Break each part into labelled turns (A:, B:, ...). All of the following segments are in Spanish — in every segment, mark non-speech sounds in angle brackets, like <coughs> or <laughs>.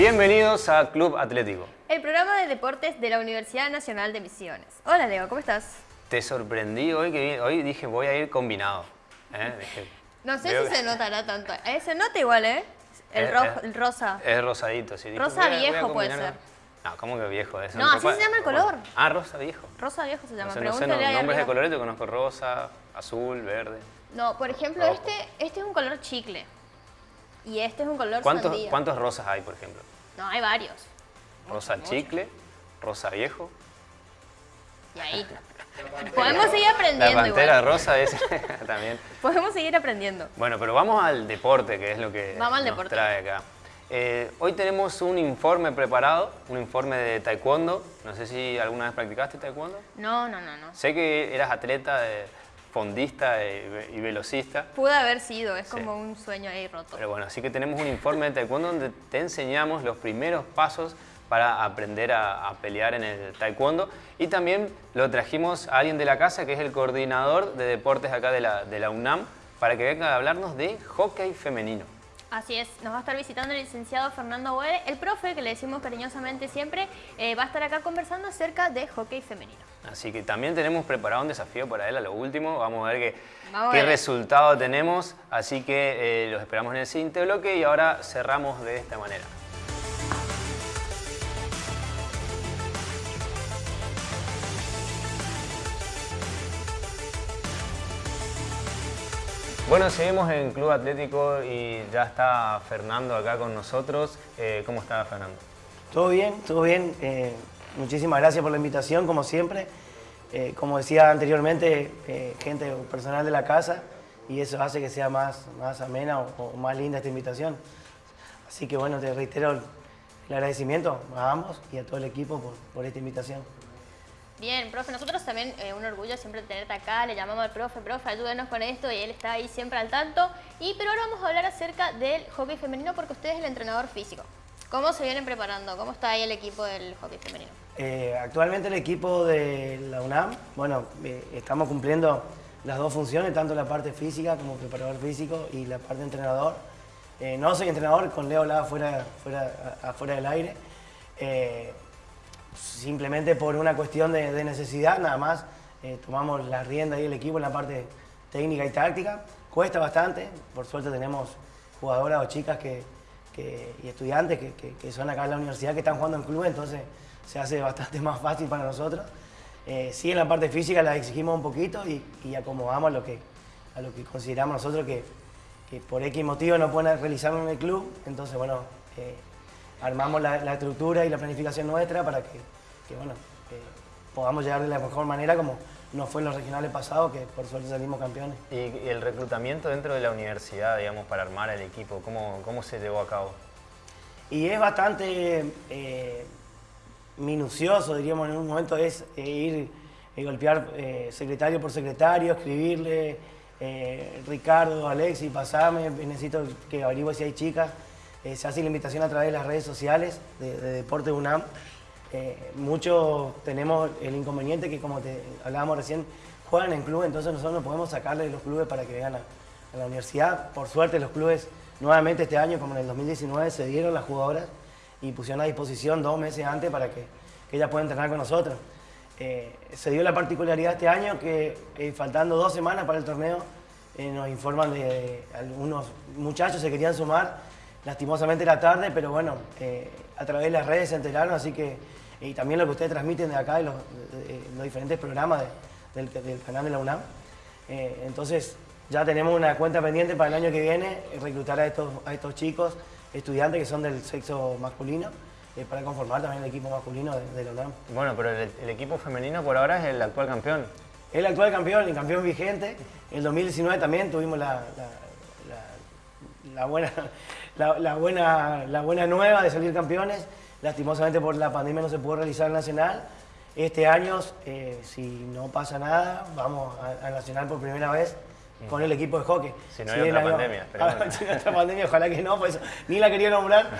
A: Bienvenidos a Club Atlético.
B: El programa de deportes de la Universidad Nacional de Misiones. Hola Leo, ¿cómo estás?
A: Te sorprendí hoy que hoy dije voy a ir combinado. ¿eh?
B: no sé si se <laughs> notará tanto. Eh, se nota igual, ¿eh? El, el rosa.
A: Es rosadito, sí.
B: rosa viejo puede ser.
A: No, ¿cómo que viejo?
B: Eso no, así se llama el color.
A: Ah, rosa viejo.
B: Rosa viejo se llama.
A: No sé, no sé nombres de colores, yo conozco rosa, azul, verde.
B: No, por ejemplo, este, este es un color chicle. Y este es un color
A: ¿Cuántos, ¿Cuántos rosas hay, por ejemplo?
B: No, hay varios.
A: Rosa chicle, rosa viejo.
B: Y ahí. <laughs> Podemos seguir aprendiendo.
A: La pantera rosa es <laughs> también.
B: Podemos seguir aprendiendo.
A: Bueno, pero vamos al deporte, que es lo que nos trae acá. Eh, hoy tenemos un informe preparado, un informe de taekwondo. No sé si alguna vez practicaste taekwondo.
B: No, no, no. no.
A: Sé que eras atleta, fondista y, velocista.
B: Pude haber sido, es como un sueño ahí roto.
A: Pero bueno, así que tenemos un informe de taekwondo donde te enseñamos los primeros pasos para aprender a, pelear en el taekwondo. Y también lo trajimos a alguien de la casa, que es el coordinador de deportes acá de la, de la UNAM, para que venga a hablarnos de hockey femenino.
B: Así es, nos va a estar visitando el licenciado Fernando Boede, el profe, que le decimos cariñosamente siempre, eh, va a estar acá conversando acerca de hockey femenino.
A: Así que también tenemos preparado un desafío para él a lo último, vamos a ver qué, resultado tenemos, así que eh, los esperamos en el siguiente bloque y ahora cerramos de esta manera. Bueno, seguimos en Club Atlético y ya está Fernando acá con nosotros. Eh, ¿Cómo está Fernando?
C: Todo bien, todo bien. Eh, muchísimas gracias por la invitación, como siempre. Eh, como decía anteriormente, gente personal de la casa y eso hace que sea más, más amena o, más linda esta invitación. Así que bueno, te reitero el, agradecimiento a ambos y a todo el equipo por esta invitación.
B: Bien, profe, nosotros también eh, un orgullo siempre tenerte acá, le llamamos al profe, profe, ayúdenos con esto y él está ahí siempre al tanto. Y pero ahora vamos a hablar acerca del hockey femenino porque usted es el entrenador físico. ¿Cómo se vienen preparando? ¿Cómo está ahí el equipo del hockey femenino?
C: Eh, actualmente el equipo de la UNAM, bueno, eh, estamos cumpliendo las dos funciones, tanto la parte física como preparador físico y la parte entrenador. no soy entrenador, con Leo la fuera, fuera, afuera del aire simplemente por una cuestión de, necesidad, nada más eh, tomamos la rienda y el equipo en la parte técnica y táctica. Cuesta bastante, por suerte tenemos jugadoras o chicas que, y estudiantes que, son acá en la universidad que están jugando en club, entonces se hace <laughs> bastante más fácil para nosotros. Eh, sí, en la parte física la exigimos un poquito y, acomodamos lo que, a lo que consideramos nosotros que, por X motivo no pueden realizarlo en el club, entonces bueno, eh, armamos la, estructura y la planificación nuestra para que, bueno, podamos llegar de la mejor manera como nos fue en los regionales pasados, que por suerte salimos campeones.
A: ¿Y, el reclutamiento dentro de la universidad, digamos, para armar el equipo, cómo, cómo se llevó a cabo?
C: Y es bastante eh, minucioso, diríamos, en un momento es eh, ir y golpear eh, secretario por secretario, escribirle, Ricardo, Alexi, pasame, necesito que averigüe si hay chicas. Eh, se hace la invitación a través de las redes sociales de, Deporte UNAM. Eh, muchos tenemos el inconveniente que, como te hablábamos recién, juegan en clubes, entonces nosotros no podemos sacarle de los clubes para que vengan a, la universidad. Por suerte los clubes nuevamente este año, como en el 2019, se dieron las jugadoras y pusieron a disposición dos meses antes para que, ellas puedan entrenar con nosotros. Eh, se dio la particularidad este año que faltando dos semanas para el torneo, nos informan de algunos muchachos se querían sumar lastimosamente era tarde, pero bueno, eh, a través de las redes se enteraron, así que, y también lo que ustedes transmiten de acá, de los, diferentes programas del, canal de la UNAM. Eh, entonces, ya tenemos una cuenta pendiente para el año que viene, reclutar a estos, a estos chicos, estudiantes que son del sexo masculino, eh, para conformar también el equipo masculino de, la UNAM.
A: Bueno, pero el, equipo femenino por ahora es el actual campeón.
C: El actual campeón, el campeón vigente. En el 2019 también tuvimos la, la buena la, buena, la buena nueva de salir campeones. Lastimosamente por la pandemia no se pudo realizar el Nacional. Este año, eh, si no pasa nada, vamos al Nacional por primera vez con el equipo de hockey.
A: Si no hay otra pandemia. <laughs>
C: si no hay otra pandemia, ojalá que no, pues ni la quería nombrar.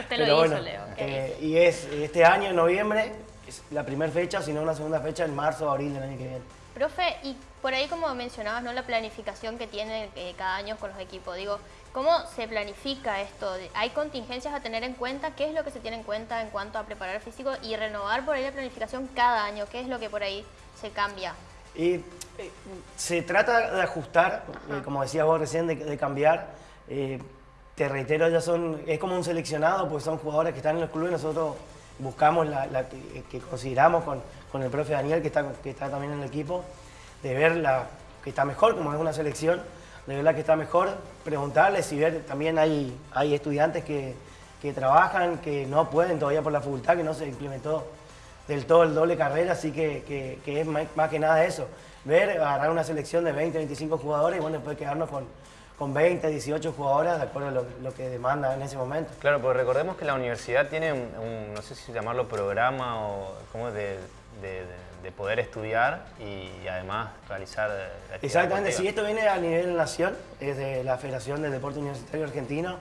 B: Usted lo hizo, Leo.
C: Eh, y es este año, en noviembre, es la primera fecha, sino una segunda fecha en marzo o abril del año que viene.
B: Profe, y por ahí como mencionabas, ¿no? la planificación que tiene eh, cada año con los equipos, digo, ¿Cómo se planifica esto? ¿Hay contingencias a tener en cuenta? ¿Qué es lo que se tiene en cuenta en cuanto a preparar físico y renovar por ahí la planificación cada año? ¿Qué es lo que por ahí se cambia?
C: Y eh, se trata de ajustar, eh, como decías vos recién, de, cambiar. Eh, te reitero, ya son, es como un seleccionado, pues son jugadores que están en los clubes, nosotros buscamos la, que, consideramos con, con, el profe Daniel, que está, que está también en el equipo, de ver la que está mejor, como es una selección, de ver la que está mejor, preguntarles y ver, también hay, hay estudiantes que, que trabajan, que no pueden todavía por la facultad, que no se implementó del todo el doble carrera, así que, que, es más, que nada eso. Ver, agarrar una selección de 20, 25 jugadores y bueno, después quedarnos con, con 20, 18 jugadoras de acuerdo a lo, que demanda en ese momento.
A: Claro, pues recordemos que la universidad tiene un, no sé si llamarlo programa o como de, de, poder estudiar y, además realizar
C: la Exactamente, si esto viene a nivel nación, es de la Federación del Deporte Universitario Argentino,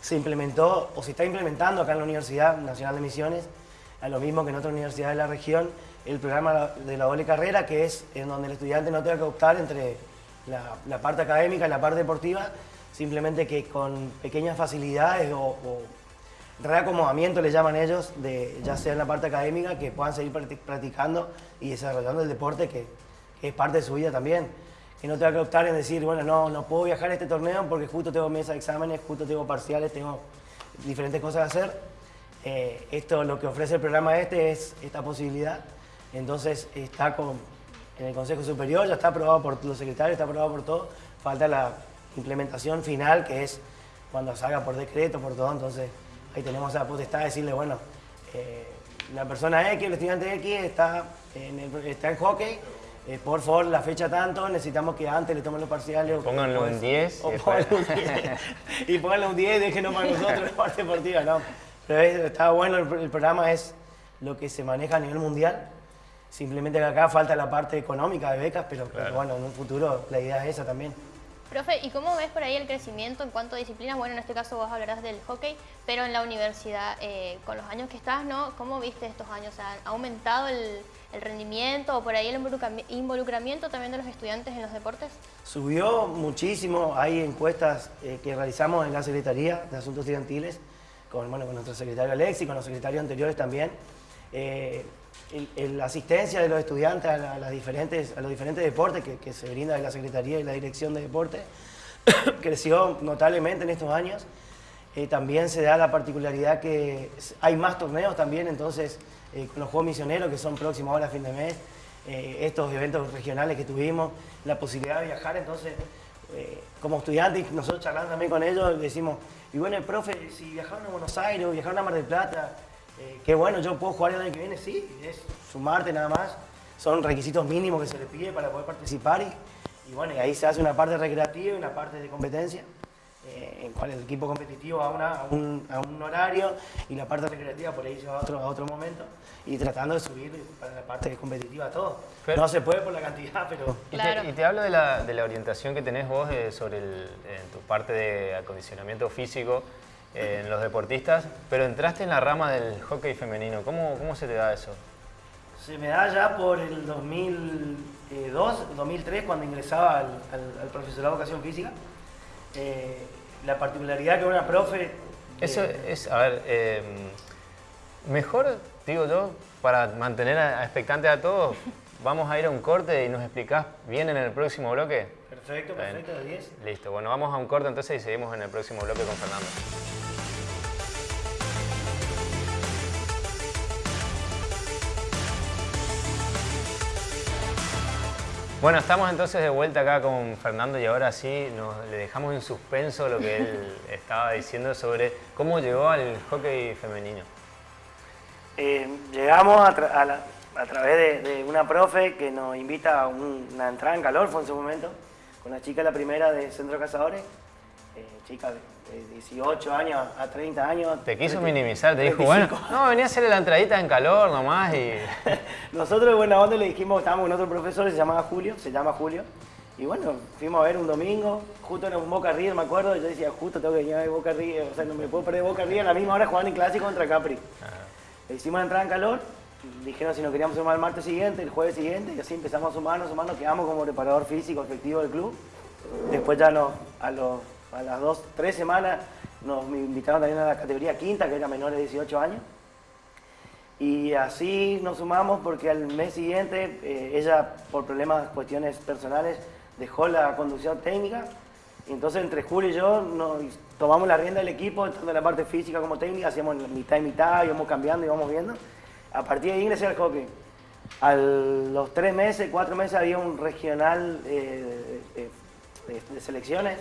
C: se implementó o se está implementando acá en la Universidad Nacional de Misiones, a lo mismo que en otras universidades de la región, el programa de la doble carrera, que es en donde el estudiante no tenga que optar entre la, parte académica y la parte deportiva, simplemente que con pequeñas facilidades o, reacomodamiento le llaman ellos, de, ya sea en la parte académica, que puedan seguir practicando y desarrollando el deporte que, es parte de su vida también. Que no tenga que optar en decir, bueno, no, no puedo viajar a este torneo porque justo tengo mesa de exámenes, justo tengo parciales, tengo diferentes cosas que hacer. Eh, esto, lo que ofrece el programa este es esta posibilidad. Entonces está con, en el Consejo Superior, ya está aprobado por los secretarios, está aprobado por todo, falta la implementación final, que es cuando salga por decreto, por todo, entonces ahí tenemos la potestad de decirle, bueno, eh, la persona X, el estudiante X está en, está en hockey, eh, por favor, la fecha tanto, necesitamos que antes le tomen los parciales.
A: Pónganlo en 10.
C: Y, pónganlo un 10 <laughs> y pónganlo un 10 y déjenos para nosotros la parte deportiva, no. Pero está bueno, el programa es lo que se maneja a nivel mundial Simplemente que acá falta la parte económica de becas, pero, bueno, en un futuro la idea es esa también.
B: Profe, ¿y cómo ves por ahí el crecimiento en cuanto a disciplinas? Bueno, en este caso vos hablarás del hockey, pero en la universidad, eh, con los años que estás, ¿no? ¿Cómo viste estos años? ¿Ha aumentado el, rendimiento o por ahí el involucramiento también de los estudiantes en los deportes?
C: Subió muchísimo. Hay encuestas eh, que realizamos en la Secretaría de Asuntos Estudiantiles, con, bueno, con nuestro secretario Alexi, con los secretarios anteriores también. Eh, la asistencia de los estudiantes a, las diferentes, a los diferentes deportes que, se brinda de la Secretaría y la Dirección de Deporte <coughs> creció notablemente en estos años. Eh, también se da la particularidad que hay más torneos también, entonces eh, con los Juegos Misioneros que son próximos ahora a fin de mes, eh, estos eventos regionales que tuvimos, la posibilidad de viajar, entonces como estudiantes, nosotros charlando también con ellos, decimos, y bueno, el profe, si viajaron a Buenos Aires viajaron a Mar del Plata, eh, qué bueno, yo puedo jugar el año que viene, sí, es sumarte nada más. Son requisitos mínimos que se le pide para poder participar y, y bueno, y ahí se hace una parte recreativa y una parte de competencia, eh, en cual el equipo competitivo va a, un, a, un, horario y la parte recreativa por ahí se va a otro, a otro momento y tratando de subir para la parte competitiva todo. no se puede por la cantidad, <laughs> pero... <laughs>
A: Y, te, hablo de la, de la, orientación que tenés vos eh, sobre el, tu parte de acondicionamiento físico en los deportistas, pero entraste en la rama del hockey femenino. ¿Cómo, cómo se te da eso?
C: Se me da ya por el 2002, 2003, cuando ingresaba al, al, profesorado de educación física. Eh, la particularidad que una profe...
A: Eso eh, es, a ver, em, mejor, digo yo, para mantener a, expectante a todos, <laughs> vamos a ir a un corte y nos explicás bien en el próximo bloque.
C: Perfecto, perfecto, de 10.
A: Listo, bueno, vamos a un corte entonces y seguimos en el próximo bloque con Fernando. Bueno, estamos entonces de vuelta acá con Fernando y ahora sí nos, le dejamos en suspenso lo que él <laughs> estaba diciendo sobre cómo llegó al hockey femenino.
C: Eh, llegamos a, través de, una profe que nos invita a una entrada en calor, fue en su momento, con una chica la primera de Centro Cazadores, eh, chica 18 años a 30 años.
A: Te quiso minimizar, te dijo, bueno, no, venía a hacerle la entradita en calor nomás y... <laughs>
C: Nosotros de buena onda le dijimos, estábamos con otro profesor, se llamaba Julio, se llama Julio, y bueno, fuimos a ver un domingo, justo en Boca River, me acuerdo, y yo decía, justo tengo que venir a ver Boca River, o sea, no me puedo perder Boca River a la misma hora jugando en clásico contra Capri. Le hicimos la entrada en calor, dijeron si nos queríamos sumar el martes siguiente, el jueves siguiente, y así empezamos a sumarnos, sumarnos, quedamos como preparador físico efectivo del club. Después ya no, a los a las dos, tres semanas nos invitaron también a la categoría quinta, que era menores de 18 años. Y así nos sumamos porque al mes siguiente eh, ella, por problemas, cuestiones personales, dejó la conducción técnica. Entonces entre Julio y yo tomamos la rienda del equipo, tanto en la parte física como técnica, hacíamos mitad y mitad, íbamos cambiando, íbamos viendo. A partir de ahí ingresé al hockey. A los tres meses, cuatro meses había un regional eh, de, selecciones.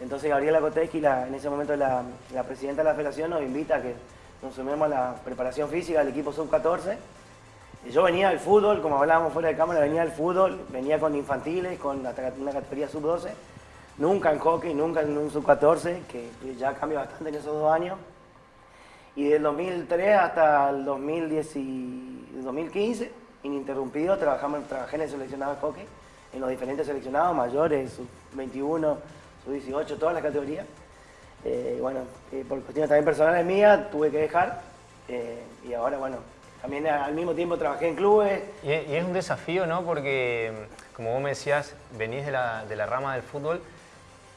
C: Entonces Gabriela Koteski, en ese momento la, presidenta de la federación, nos invita a que nos sumemos a la preparación física del equipo sub-14. Yo venía del fútbol, como hablábamos fuera de cámara, venía del fútbol, venía con infantiles, con una categoría sub-12, nunca en hockey, nunca en un sub-14, que ya cambió bastante en esos dos años. Y del 2003 hasta el 2010 2015, ininterrumpido, trabajamos, trabajé en el seleccionado de hockey, en los diferentes seleccionados, mayores, sub-21, sub-18, todas las categorías. Eh, bueno, por cuestiones también personales mías, tuve que dejar. Eh, y ahora, bueno, también al mismo tiempo trabajé en clubes.
A: Y, es un desafío, ¿no? Porque, como vos me decías, venís de la, de la, rama del fútbol,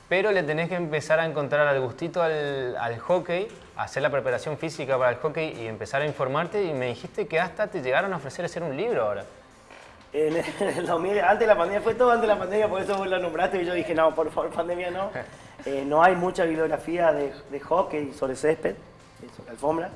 A: pero le tenés que empezar a encontrar al gustito al, al hockey, hacer la preparación física para el hockey y empezar a informarte. Y me dijiste que hasta te llegaron a ofrecer hacer un libro ahora.
C: En el 2000, antes de la pandemia, fue todo antes de la pandemia, por eso vos lo nombraste y yo dije, no, por favor, pandemia no. <laughs> Eh, no hay mucha bibliografía de, hockey sobre césped, sobre alfombra.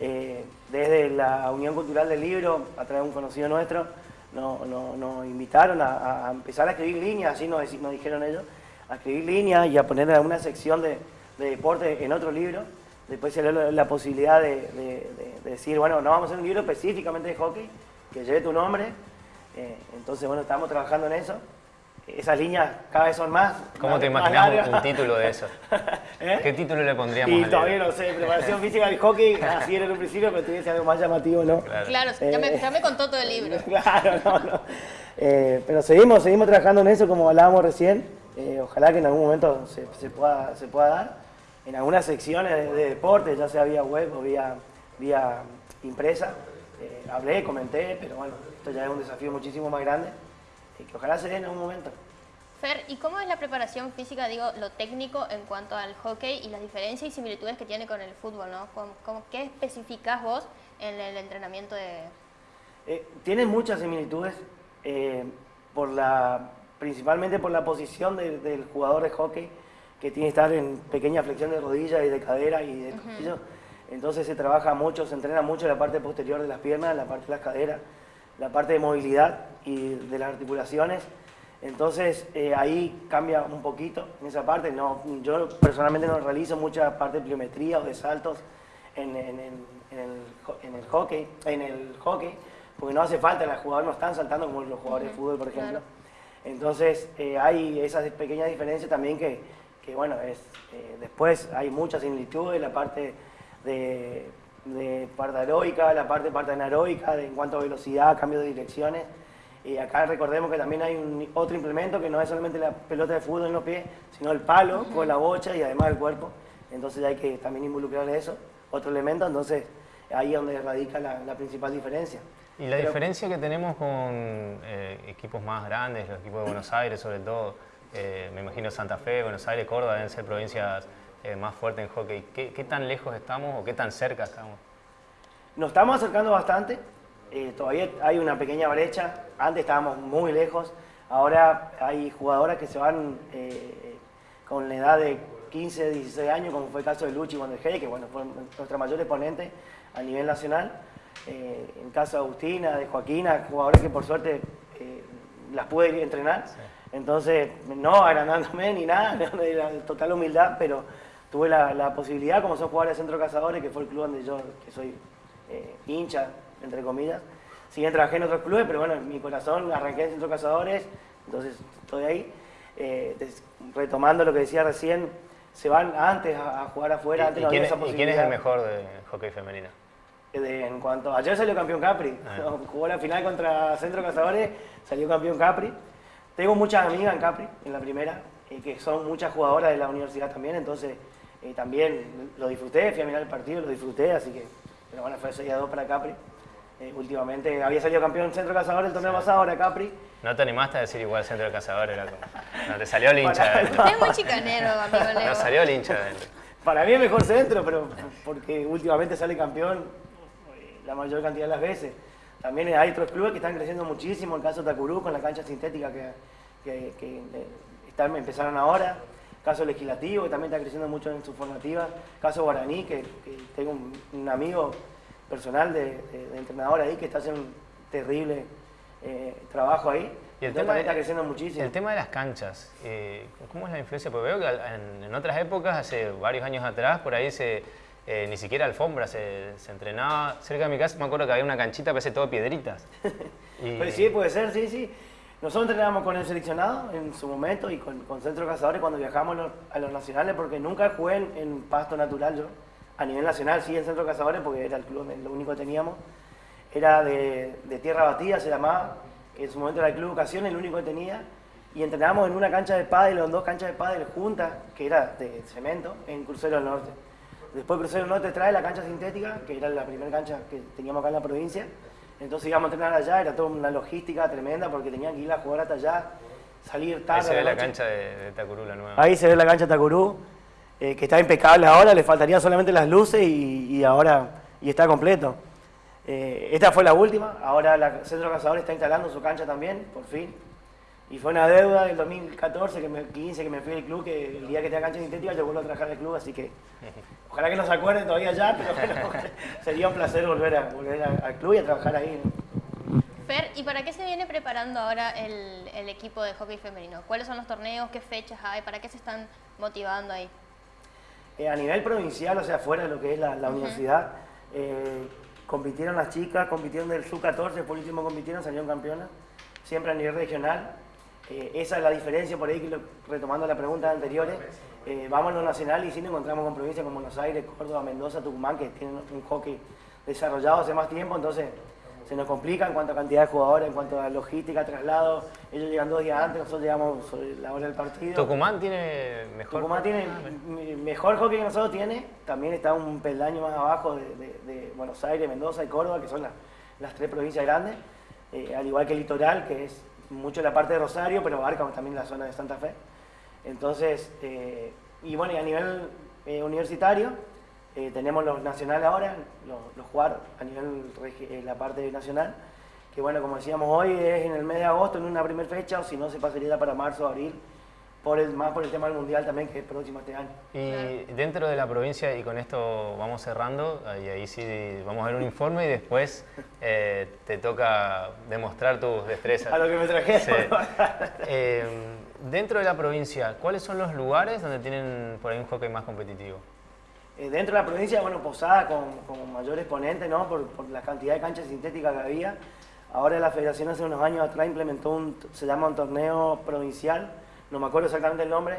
C: Eh, desde la Unión Cultural del Libro, a través de un conocido nuestro, nos invitaron a, empezar a escribir líneas, así nos, nos, dijeron ellos, a escribir líneas y a poner alguna sección de, deporte en otro libro. Después se dio la, posibilidad de, decir, bueno, no vamos a hacer un libro específicamente de hockey, que lleve tu nombre. Eh, entonces, bueno, estamos trabajando en eso esas líneas cada vez son más.
A: ¿Cómo te imaginas un, título de eso? <laughs> ¿Eh? ¿Qué título le pondríamos?
C: Y todavía no sé, preparación física del hockey, así era en un principio, pero ser algo más llamativo, ¿no?
B: Claro, ya, me, ya, me, contó todo el libro. <laughs>
C: claro, no, no. Eh, pero seguimos, seguimos trabajando en eso, como hablábamos recién. Eh, ojalá que en algún momento se, se, pueda, se pueda dar. En algunas secciones de, deporte, ya sea vía web o vía, vía impresa, hablé, comenté, pero bueno, esto ya es un desafío muchísimo más grande que ojalá se dé en algún momento.
B: Fer, ¿y cómo es la preparación física, digo, lo técnico en cuanto al hockey y las diferencias y similitudes que tiene con el fútbol, ¿no? ¿Cómo, qué especificás vos en el entrenamiento de...?
C: Eh, tiene muchas similitudes, eh, por la, principalmente por la posición del jugador de hockey, que tiene que estar en pequeña flexión de rodilla y de cadera y de tobillo. Entonces se trabaja mucho, se entrena mucho la parte posterior de las piernas, la parte de las caderas la parte de movilidad y de las articulaciones. Entonces eh, ahí cambia un poquito en esa parte. No, yo personalmente no realizo mucha parte de pliometría o de saltos en, en, el, hockey, en el hockey, porque no hace falta, los jugadores no están saltando como los jugadores de fútbol, por ejemplo. Entonces eh, hay esas pequeñas diferencias también que, que bueno, es, eh, después hay muchas similitudes, la parte de de parte aeróbica, la parte parte anaeróbica, de, en cuanto a velocidad, cambio de direcciones. Y acá recordemos que también hay un, otro implemento que no es solamente la pelota de fútbol en los pies, sino el palo con la bocha y además el cuerpo. Entonces hay que también involucrar eso, otro elemento, entonces ahí es donde radica la, principal diferencia.
A: Y la diferencia que tenemos con eh, equipos más grandes, los equipos de Buenos Aires sobre todo, eh, me imagino Santa Fe, Buenos Aires, Córdoba deben ser provincias eh, más fuerte en hockey. ¿Qué, tan lejos estamos o qué tan cerca estamos?
C: Nos estamos acercando bastante, eh, todavía hay una pequeña brecha, antes estábamos muy lejos, ahora hay jugadoras que se van eh, con la edad de 15, 16 años, como fue el caso de Luchi Wanderhey, que bueno, fue nuestra mayor exponente a nivel nacional. en el caso de Agustina, de Joaquina, jugadoras que por suerte las pude entrenar. Entonces, no agrandándome ni nada, <laughs> de total humildad, pero tuve la, posibilidad, como son jugadores de Centro Cazadores, que fue el club donde yo que soy eh, hincha, entre comillas. Si bien trabajé en otros clubes, pero bueno, en mi corazón arranqué en Centro Cazadores, entonces estoy ahí. Eh, retomando lo que decía recién, se van antes a, jugar afuera, antes
A: no había esa posibilidad. ¿Y quién es el mejor de hockey femenino?
C: Eh, en cuanto ayer salió campeón Capri, ah. <laughs> jugó la final contra Centro Cazadores, salió campeón Capri. Tengo muchas amigas en Capri, en la primera, que son muchas jugadoras de la universidad también, entonces eh, también lo disfruté, fui a mirar el partido, lo disfruté, así que, pero bueno, fue 6 a 2 para Capri. Eh, últimamente había salido campeón Centro Cazador el torneo pasado, ahora Capri.
A: No te animaste a decir igual Centro de Cazador, era como... No, te salió el hincha. de
B: Usted es muy chicanero, amigo <laughs> Leo.
A: No salió el hincha. de
C: Para mí es mejor centro, pero porque últimamente sale campeón eh, la mayor cantidad de las veces. También hay otros clubes que están creciendo muchísimo, el caso de Tacurú con la cancha sintética que, que- que, están- empezaron ahora. Caso legislativo, que también está creciendo mucho en su formativa. Caso Guaraní, que, que tengo un, un amigo personal de, de- de entrenador ahí que está haciendo un terrible eh, trabajo ahí.
A: Y el
C: Entonces
A: tema,
C: también está
A: de,
C: creciendo muchísimo.
A: el tema de las canchas, eh, ¿cómo es la influencia? Porque veo que en, en otras épocas, hace varios años atrás, por ahí se, eh, ni siquiera alfombra, se, se entrenaba. Cerca de mi casa me acuerdo que había una canchita, parece todo piedritas. <laughs> Y-
C: Pues sí, puede ser, sí, sí. Nosotros entrenábamos con el seleccionado en su momento y con, con Centro Cazadores cuando viajamos a los, nacionales, porque nunca jugué en, pasto natural yo. A nivel nacional sí en Centro Cazadores, porque era el club, lo único que teníamos. Era de, tierra batida, se llamaba, que en su momento era el Club Ocasión, el único que tenía. Y entrenábamos en una cancha de pádel, en dos canchas de pádel juntas, que era de cemento, en Crucero del Norte. Después Crucero del Norte trae la cancha sintética, que era la primera cancha que teníamos acá en la provincia. Entonces íbamos a entrenar allá, era toda una logística tremenda porque tenían que ir a jugar hasta allá, salir tarde.
A: Ahí se ve la
C: noche.
A: cancha de, de Tacurú, la nueva.
C: Ahí se ve la cancha Tacurú, eh, que está impecable ahora, le faltarían solamente las luces y, y ahora y está completo. Eh, esta fue la última, ahora la Centro Cazador está instalando su cancha también, por fin. Y fue una deuda del 2014, que me, 15, que me fui del club, que el día que tenga cancha sintética yo vuelvo a trabajar al club, así que <laughs> ojalá que no se acuerden todavía ya, pero bueno, <laughs> sería un placer volver, a, volver a- al club y a trabajar ahí. ¿no?
B: Fer, ¿y para qué se viene preparando ahora el, el equipo de hockey femenino? ¿Cuáles son los torneos? ¿Qué fechas hay? ¿Para qué se están motivando ahí?
C: Eh, a nivel provincial, o sea, fuera de lo que es la, la universidad, eh, compitieron las chicas, compitieron del sub-14, por último compitieron, salieron campeonas, siempre a nivel regional. Eh, esa es la diferencia, por ahí, que lo- retomando las preguntas anteriores, eh, vamos a lo nacional y sí nos encontramos con provincias como Buenos Aires, Córdoba, Mendoza, Tucumán, que tienen un hockey desarrollado hace más tiempo, entonces se nos complica en cuanto a cantidad de jugadores, en cuanto a logística, traslado. Ellos llegan dos días antes, nosotros llegamos sobre la hora del partido.
A: Tucumán tiene mejor.
C: Tucumán tiene
A: Ah,
C: mejor hockey que nosotros tiene, también está un peldaño más abajo de, de- de Buenos Aires, Mendoza y Córdoba, que son las, las tres provincias grandes, eh, al igual que el litoral, que es mucho la parte de Rosario, pero abarca también la zona de Santa Fe. Entonces, eh, y bueno, a nivel eh, universitario, eh, tenemos los nacionales ahora, los, los jugar a nivel eh, la parte nacional, que bueno, como decíamos hoy, es en el mes de agosto, en una primera fecha, o si no, se pasaría para marzo abril, por el, más por el tema del mundial también, que es próximo este año.
A: Y dentro de la provincia, y con esto vamos cerrando, y ahí sí vamos a ver un informe y después eh, te toca demostrar tus destrezas.
C: A lo que me trajeron.
A: Sí. Eh, dentro de la provincia, ¿cuáles son los lugares donde tienen por ahí un hockey más competitivo?
C: Eh, dentro de la provincia, bueno, Posada con, con mayor exponente, ¿no? Por, por la cantidad de canchas sintéticas que había. Ahora la federación hace unos años atrás implementó un, se llama un torneo provincial, no me acuerdo exactamente el nombre,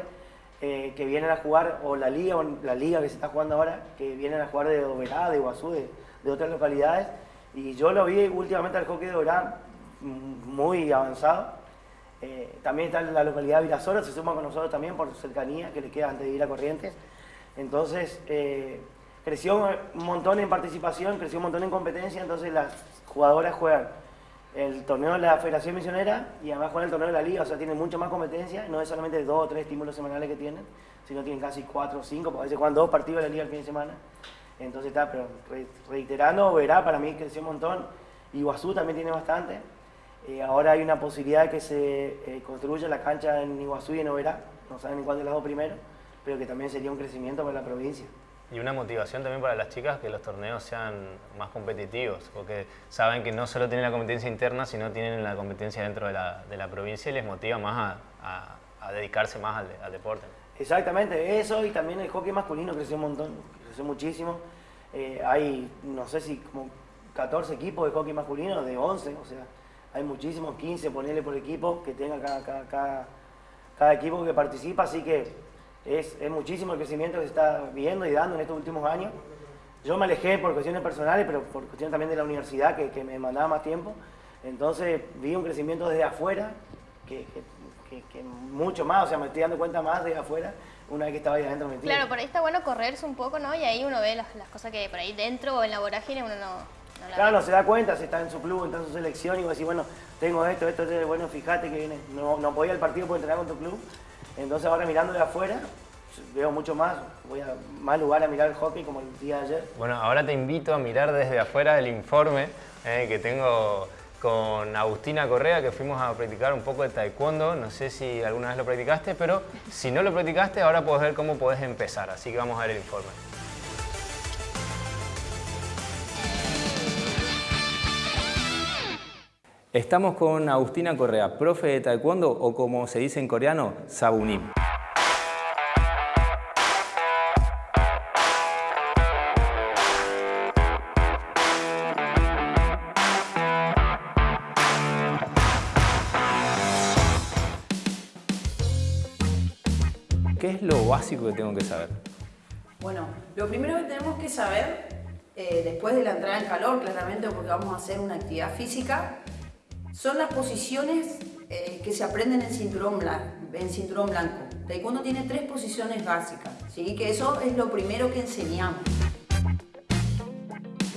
C: eh, que vienen a jugar, o la liga, o la liga que se está jugando ahora, que vienen a jugar de Oberá, de Iguazú, de, de otras localidades. Y yo lo vi últimamente al hockey de Oberá mm, muy avanzado. Eh, también está la localidad de Virasoro, se suma con nosotros también por cercanía, que le queda antes de ir a Corrientes. Entonces, eh, creció un montón en participación, creció un montón en competencia, entonces las jugadoras juegan el torneo de la Federación Misionera y además juegan el torneo de la Liga, o sea, tienen mucha más competencia, no es solamente dos o tres estímulos semanales que tienen, sino tienen casi cuatro o cinco, a veces juegan dos partidos de la Liga el fin de semana. Entonces está, pero re- reiterando, verá, para mí creció un montón. Iguazú también tiene bastante. Eh, ahora hay una posibilidad de que se eh, construya la cancha en Iguazú y en Oberá, no saben en cuál de las dos primero, pero que también sería un crecimiento para la provincia.
A: Y una motivación también para las chicas que los torneos sean más competitivos, porque saben que no solo tienen la competencia interna, sino tienen la competencia dentro de la, de la provincia y les motiva más a, a- dedicarse más al, deporte.
C: Exactamente, eso y también el hockey masculino creció un montón, creció muchísimo. Eh, hay, no sé si como 14 equipos de hockey masculino, de 11, o sea, hay muchísimos, 15 ponerle por equipo que tenga cada, cada, cada equipo que participa, así que es, es muchísimo el crecimiento que se está viendo y dando en estos últimos años. Yo me alejé por cuestiones personales, pero por cuestiones también de la universidad que, que me mandaba más tiempo. Entonces vi un crecimiento desde afuera, que, que- que- mucho más, o sea, me estoy dando cuenta más desde afuera una vez que estaba ahí adentro metido.
B: Claro, por ahí está bueno correrse un poco, ¿no? Y ahí uno ve las, las cosas que por ahí dentro o en la vorágine uno no, no la
C: Claro, no se da cuenta, si está en su club, está en su selección y va a decir, bueno, tengo esto, esto, esto, bueno, fíjate que viene. No, no podía el partido por entrenar con tu club. Entonces ahora mirando de afuera, veo mucho más, voy a más lugar a mirar el hockey como el día de ayer.
A: Bueno, ahora te invito a mirar desde afuera el informe eh, que tengo con Agustina Correa, que fuimos a practicar un poco de taekwondo. No sé si alguna vez lo practicaste, pero si no lo practicaste, ahora puedes ver cómo puedes empezar. Así que vamos a ver el informe. Estamos con Agustina Correa, profe de taekwondo o como se dice en coreano, sabunim. ¿Qué es lo básico que tengo que saber?
D: Bueno, lo primero que tenemos que saber, eh, después de la entrada en calor, claramente porque vamos a hacer una actividad física, son las posiciones eh, que se aprenden en cinturón, blanco, en cinturón blanco. Taekwondo tiene tres posiciones básicas, ¿sí? que eso es lo primero que enseñamos.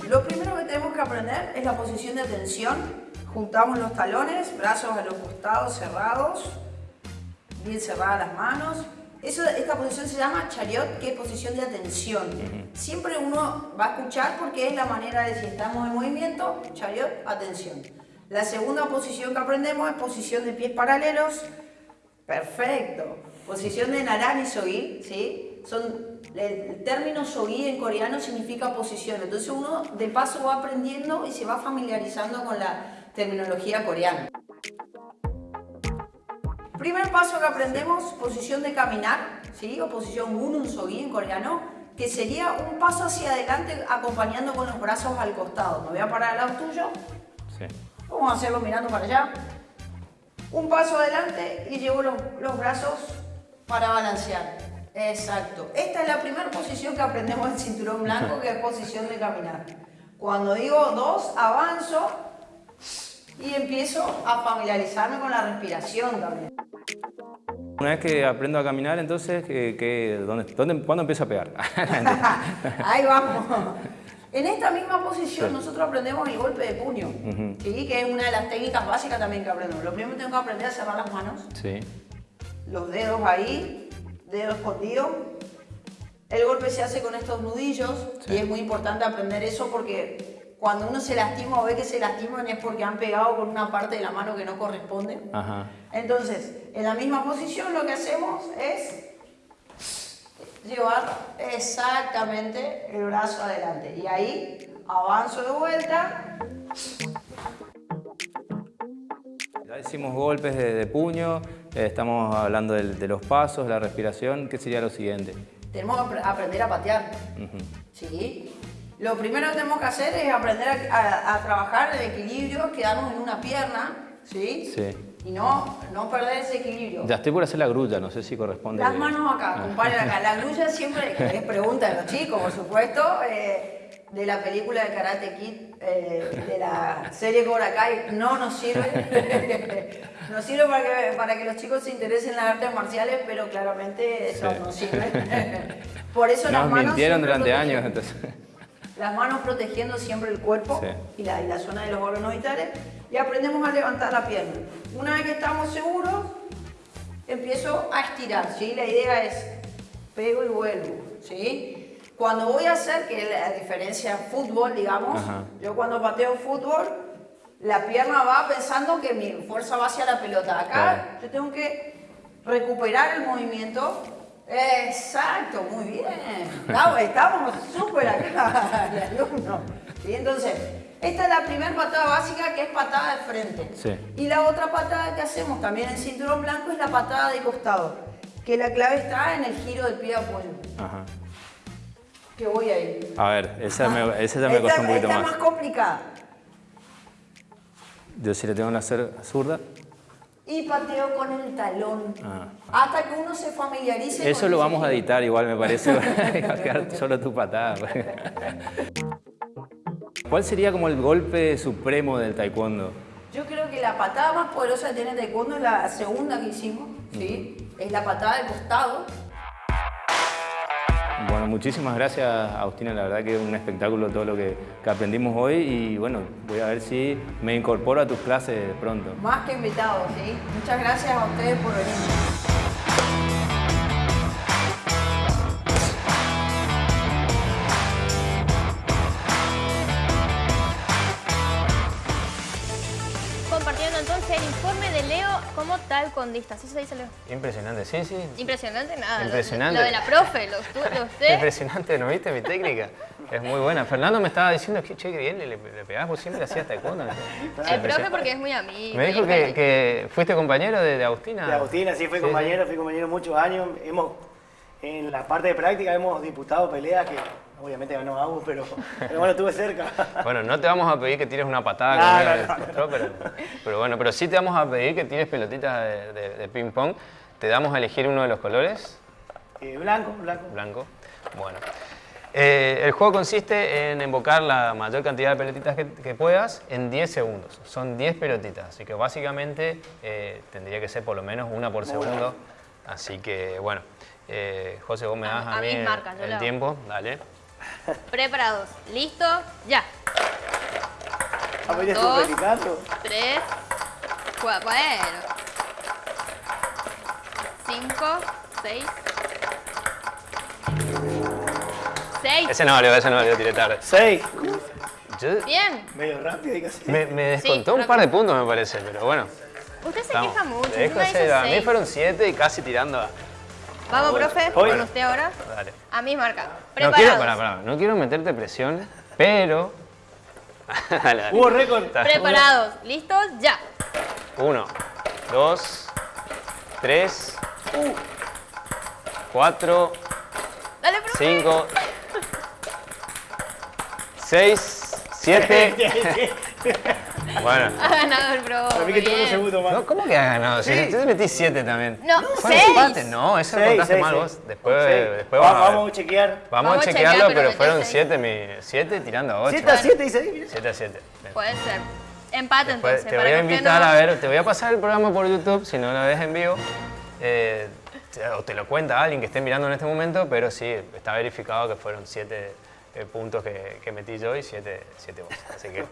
D: Lo primero que tenemos que aprender es la posición de atención. Juntamos los talones, brazos a los costados cerrados, bien cerradas las manos. Eso, esta posición se llama chariot, que es posición de atención. Siempre uno va a escuchar porque es la manera de si estamos en movimiento, chariot, atención. La segunda posición que aprendemos es posición de pies paralelos. Perfecto. Posición de narani sogi, ¿sí? Son, el término sogi en coreano significa posición. Entonces uno de paso va aprendiendo y se va familiarizando con la terminología coreana. Primer paso que aprendemos, posición de caminar, ¿sí? o posición gunun sogi en coreano, que sería un paso hacia adelante acompañando con los brazos al costado. Me voy a parar al lado tuyo,
A: Sí.
D: Vamos a hacerlo mirando para allá. Un paso adelante y llevo los, los brazos para balancear. Exacto. Esta es la primera posición que aprendemos en cinturón blanco, que es posición de caminar. Cuando digo dos, avanzo y empiezo a familiarizarme con la respiración también.
A: Una vez que aprendo a caminar, entonces, ¿qué- qué- dónde, dónde- ¿cuándo empiezo a pegar? <laughs> <laughs>
D: Ahí vamos. En esta misma posición nosotros aprendemos el golpe de puño, ¿sí? que es una de las técnicas básicas también que aprendemos. Lo primero que tengo que aprender es cerrar las manos,
A: sí.
D: los dedos ahí, dedos escondidos. El golpe se hace con estos nudillos
A: Sí.
D: y es muy importante aprender eso porque cuando uno se lastima o ve que se lastiman es porque han pegado con una parte de la mano que no corresponde.
A: Ajá.
D: Entonces, en la misma posición lo que hacemos es llevar exactamente el brazo adelante. Y ahí avanzo de vuelta.
A: Ya hicimos golpes de, de puño, eh, estamos hablando de, los pasos, la respiración. ¿Qué sería lo siguiente?
D: Tenemos que apre- aprender a patear. ¿Sí? Lo primero que tenemos que hacer es aprender a, a- a trabajar el equilibrio, quedarnos en una pierna. ¿Sí?
A: Sí.
D: Y no, no perder ese equilibrio.
A: Ya estoy por hacer la grulla, no sé si corresponde.
D: Las manos acá, compadre, acá. La grulla siempre es pregunta de los chicos, por supuesto, eh, de la película de Karate Kid, eh, de la serie Cobra Kai, no nos sirve. <laughs> nos sirve para que, para que los chicos se interesen en las artes marciales, pero claramente eso
A: Sí.
D: no sirve. <laughs> por eso las
A: Nos
D: manos
A: mintieron durante años, entonces.
D: Las manos protegiendo siempre el cuerpo
A: Sí.
D: y, la, y la zona de los órganos vitales y aprendemos a levantar la pierna. Una vez que estamos seguros, empiezo a estirar, ¿sí? La idea es pego y vuelvo, ¿sí? Cuando voy a hacer, que es la diferencia en fútbol, digamos,
A: Ajá.
D: yo cuando pateo fútbol, la pierna va pensando que mi fuerza va hacia la pelota. Acá
A: Claro.
D: yo tengo que recuperar el movimiento. Exacto, muy bien. Estamos, súper acá, <laughs> el alumno. ¿Sí? Entonces, esta es la primera patada básica que es patada de frente.
A: Sí.
D: Y la otra patada que hacemos también en cinturón blanco es la patada de costado. Que la clave está en el giro del pie de apoyo.
A: Ajá.
D: Que voy ahí.
A: A ver, esa, me, esa ya me
D: Esta-
A: costó un poquito
D: esta
A: más.
D: es más complicada.
A: Yo si le tengo que hacer zurda.
D: Y pateo con el talón.
A: Ah.
D: Hasta que uno se familiarice
A: Eso
D: con
A: lo vamos a editar igual, me parece. Va a quedar solo tu patada. ¿Cuál sería como el golpe supremo del taekwondo?
D: Yo creo que la patada más poderosa que tiene taekwondo es la segunda que hicimos, ¿sí? Es la patada de costado.
A: Bueno, muchísimas gracias Agustina, la verdad que es un espectáculo todo lo que, que, aprendimos hoy y bueno, voy a ver si me incorporo a tus clases pronto.
D: Más que invitado, ¿sí? Muchas gracias a ustedes por venir.
B: El informe de Leo como tal condista. ¿Sí se dice Leo?
A: Impresionante, sí, sí.
B: Impresionante nada.
A: Impresionante.
B: Lo, de la profe, lo, usted.
A: Impresionante, ¿no viste mi técnica? Es muy buena. Fernando me estaba diciendo que, che, que bien le, le pegás, vos siempre hacías taekwondo.
B: El profe porque es muy amigo.
A: Me dijo que, que, fuiste compañero de, de, Agustina.
C: De Agustina, sí, fui compañero, fui compañero muchos años. Hemos, en la parte de práctica hemos disputado peleas que Obviamente ganó Agus, pero, pero, bueno, estuve cerca. <laughs>
A: Bueno, no te vamos a pedir que tires una patada pero, pero, bueno, pero sí te vamos a pedir que tires pelotitas de, ping pong. Te damos a elegir uno de los colores.
C: Eh, blanco, blanco.
A: Blanco. Bueno. Eh, el juego consiste en invocar la mayor cantidad de pelotitas que, puedas en 10 segundos. Son 10 pelotitas, así que básicamente eh, tendría que ser por lo menos una por segundo. Así que bueno, José, vos me das a, mí el tiempo, dale.
B: Preparados. ¿Listo? Ya.
C: Dos,
B: tres, cuatro, bueno. Cinco, seis. Seis.
A: Ese no valió, ese no valió, tiré tarde.
C: Seis.
B: Bien.
C: Medio rápido y casi.
A: Me, me descontó un par de puntos, me parece, pero bueno.
B: Usted se queja mucho.
A: a mí fueron siete y casi tirando a...
B: Vamos, profe, con usted ahora.
A: Dale.
B: A mi marca.
A: No quiero, no quiero meterte presión, pero... <laughs>
C: Hubo récord.
B: Preparados. ¿Listos? Ya.
A: Uno, dos, tres, cuatro,
B: Dale,
A: cinco, seis, siete... <laughs> Bueno.
B: Ha ganado el pro.
C: Para mí que tengo un segundo más.
A: No, ¿Cómo que ha ganado? Si sí. te metí 7 también.
B: No, 6.
A: empate? No, eso lo contaste mal vos. Después, después
C: vamos, vamos a chequear.
A: Vamos, a chequearlo, pero, fueron 7 7 tirando a 8.
C: 7 a 7 dice ahí.
A: 7 a 7.
B: Puede ser. Empate entonces.
A: Te voy a invitar a ver, te voy a pasar el programa por YouTube, si no lo ves en vivo. Eh, o te lo cuenta alguien que esté mirando en este momento, pero sí, está verificado que fueron 7 eh, puntos que, que metí yo y 7 vos. Así que,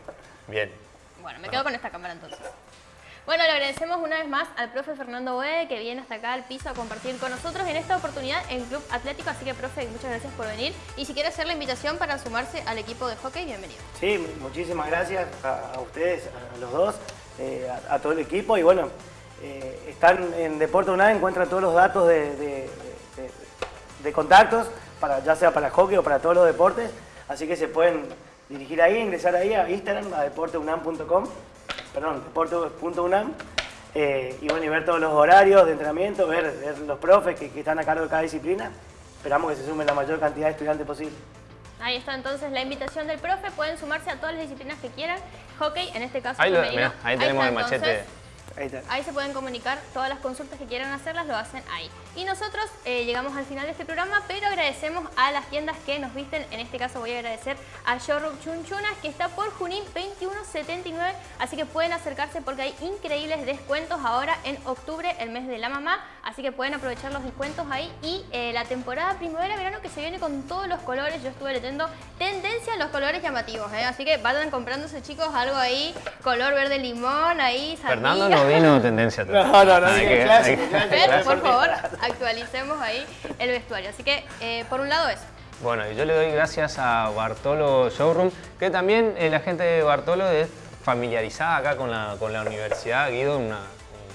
A: bien.
B: Bueno, me quedo con esta cámara entonces. Bueno, le agradecemos una vez más al profe Fernando Boe que viene hasta acá al piso a compartir con nosotros en esta oportunidad en Club Atlético. Así que, profe, muchas gracias por venir. Y si quiere hacer la invitación para sumarse al equipo de hockey, bienvenido.
C: Sí, muchísimas gracias a, ustedes, a los dos, eh, a, todo el equipo. Y bueno, eh, están en Deporte UNAM, encuentran todos los datos de, de contactos, para, ya sea para hockey o para todos los deportes. Así que se pueden dirigir ahí, ingresar ahí a Instagram, a deporteunam.com, perdón, deporte.unam, eh, y bueno, y ver todos los horarios de entrenamiento, ver, los profes que, están a cargo de cada disciplina. Esperamos que se sumen la mayor cantidad de estudiantes posible.
B: Ahí está entonces la invitación del profe, pueden sumarse a todas las disciplinas que quieran. Hockey, en este caso
A: ahí, ahí tenemos el machete.
B: Ahí, se pueden comunicar todas las consultas que quieran hacerlas, lo hacen ahí. Y nosotros eh, llegamos al final de este programa, pero agradecemos a las tiendas que nos visten. En este caso voy a agradecer a Showroom Chunchunas, que está por Junín 2179, así que pueden acercarse porque hay increíbles descuentos ahora en octubre, el mes de la mamá, así que pueden aprovechar los descuentos ahí. Y eh, la temporada primavera-verano que se viene con todos los colores, yo estuve leyendo tendencia a los colores llamativos, ¿eh? así que vayan comprándose chicos algo ahí, color verde limón, ahí,
A: Fernando no vino tendencia.
C: No, no, no,
A: que,
B: Pero, por favor, actualicemos ahí el vestuario. Así que, eh, por un lado eso.
A: Bueno, y yo le doy gracias a Bartolo Showroom, que también eh, la gente de Bartolo es familiarizada acá con la, con la universidad. Guido, un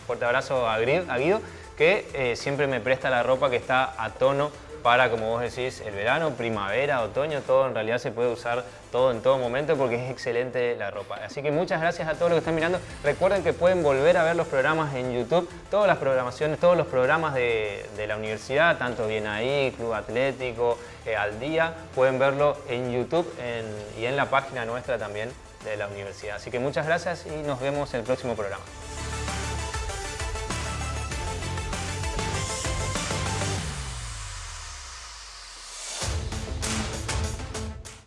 A: fuerte abrazo a, Guido, que eh, siempre me presta la ropa que está a tono para, como vos decís, el verano, primavera, otoño, todo en realidad se puede usar todo en todo momento porque es excelente la ropa. Así que muchas gracias a todos los que están mirando. Recuerden que pueden volver a ver los programas en YouTube, todas las programaciones, todos los programas de, la universidad, tanto Bien Ahí, Club Atlético, eh, Al Día, pueden verlo en YouTube y en la página nuestra también de la universidad. Así que muchas gracias y nos vemos en el próximo programa.